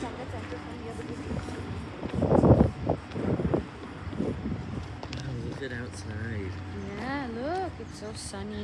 Look at outside. Yeah, look, it's so sunny.